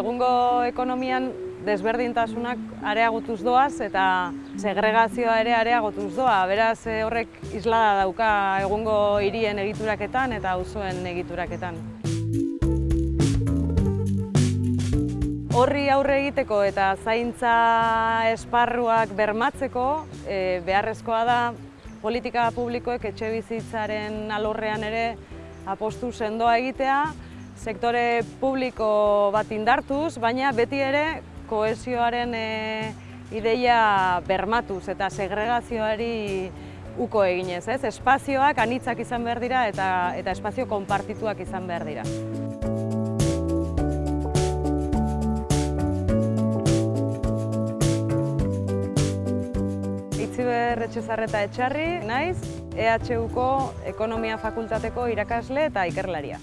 Egungo ekonomian desberdintasunak areagotuz doaz eta segregazioa ere areagotuz doa. Beraz eh, horrek islada dauka egungo hirien egituraketan eta auzoen egituraketan. Horri aurre egiteko eta zaintza esparruak bermatzeko e, beharrezkoa da politika publikoek etxe bizitzaren alorrean ere apostu sendoa egitea, sektore publiko bat indartuz, baina beti ere kohesioaren e, ideia bermatuz eta segregazioari uko eginez, ez? Espazioak anitzak izan behar dira eta, eta espazio konpartituak izan behar dira. Itziber Etxezarreta Etxarri, naiz, EHUko Ekonomia Fakultateko irakasle eta ikerlaria.